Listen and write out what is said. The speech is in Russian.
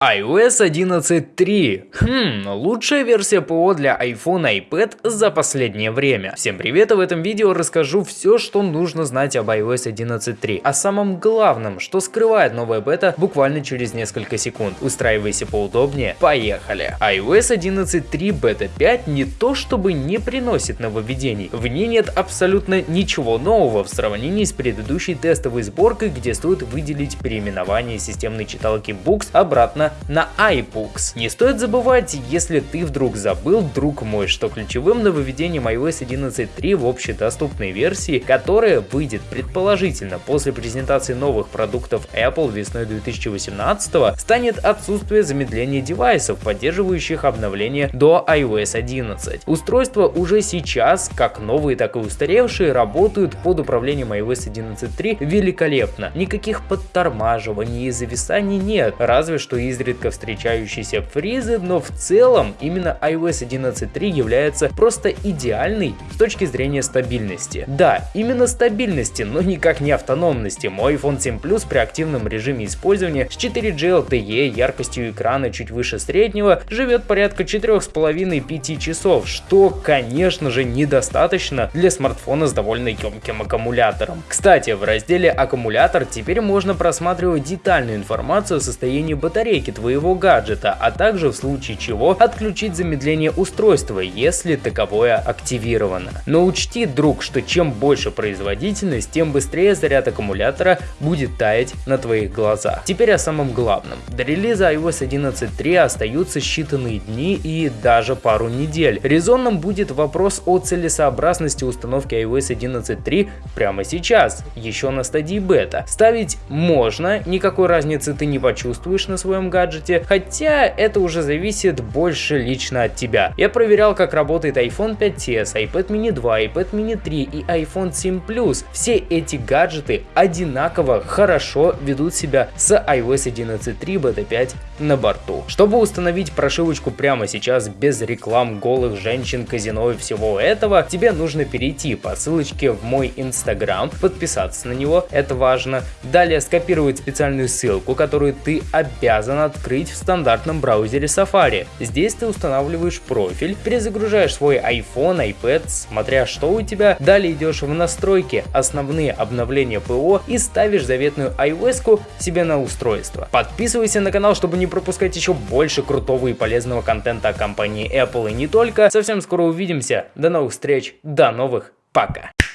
iOS 11.3. Хм, лучшая версия ПО для iPhone и iPad за последнее время. Всем привет, и в этом видео расскажу все, что нужно знать об iOS 11.3. О самом главном, что скрывает новая бета буквально через несколько секунд. Устраивайся поудобнее, поехали. iOS 11.3 бета 5 не то чтобы не приносит нововведений. В ней нет абсолютно ничего нового в сравнении с предыдущей тестовой сборкой, где стоит выделить переименование системной читалки Books обратно на iBooks. Не стоит забывать, если ты вдруг забыл, друг мой, что ключевым нововведением iOS 11.3 в общедоступной версии, которая выйдет предположительно после презентации новых продуктов Apple весной 2018, станет отсутствие замедления девайсов, поддерживающих обновление до iOS 11. Устройства уже сейчас, как новые, так и устаревшие, работают под управлением iOS 11.3 великолепно. Никаких подтормаживаний и зависаний нет, разве что из изредка встречающиеся фризы, но в целом именно iOS 11.3 является просто идеальной с точки зрения стабильности. Да, именно стабильности, но никак не автономности. Мой iPhone 7 Plus при активном режиме использования с 4G LTE, яркостью экрана чуть выше среднего, живет порядка 4,5-5 часов, что, конечно же, недостаточно для смартфона с довольно емким аккумулятором. Кстати, в разделе «Аккумулятор» теперь можно просматривать детальную информацию о состоянии батарейки настройки твоего гаджета, а также в случае чего отключить замедление устройства, если таковое активировано. Но учти, друг, что чем больше производительность, тем быстрее заряд аккумулятора будет таять на твоих глазах. Теперь о самом главном. До релиза iOS 11.3 остаются считанные дни и даже пару недель. Резонным будет вопрос о целесообразности установки iOS 11.3 прямо сейчас, еще на стадии бета. Ставить можно, никакой разницы ты не почувствуешь на своем гаджете, гаджете, хотя это уже зависит больше лично от тебя. Я проверял, как работает iPhone 5s, iPad mini 2, iPad mini 3 и iPhone 7 Plus. Все эти гаджеты одинаково хорошо ведут себя с iOS 11.3 Beta 5 на борту. Чтобы установить прошивочку прямо сейчас без реклам голых женщин, казино и всего этого, тебе нужно перейти по ссылочке в мой инстаграм, подписаться на него, это важно, далее скопировать специальную ссылку, которую ты обязан открыть в стандартном браузере Safari. Здесь ты устанавливаешь профиль, перезагружаешь свой iPhone, iPad, смотря что у тебя, далее идешь в настройки, основные обновления ПО и ставишь заветную iOS себе на устройство. Подписывайся на канал, чтобы не пропускать еще больше крутого и полезного контента о компании Apple и не только. Совсем скоро увидимся. До новых встреч, до новых, пока.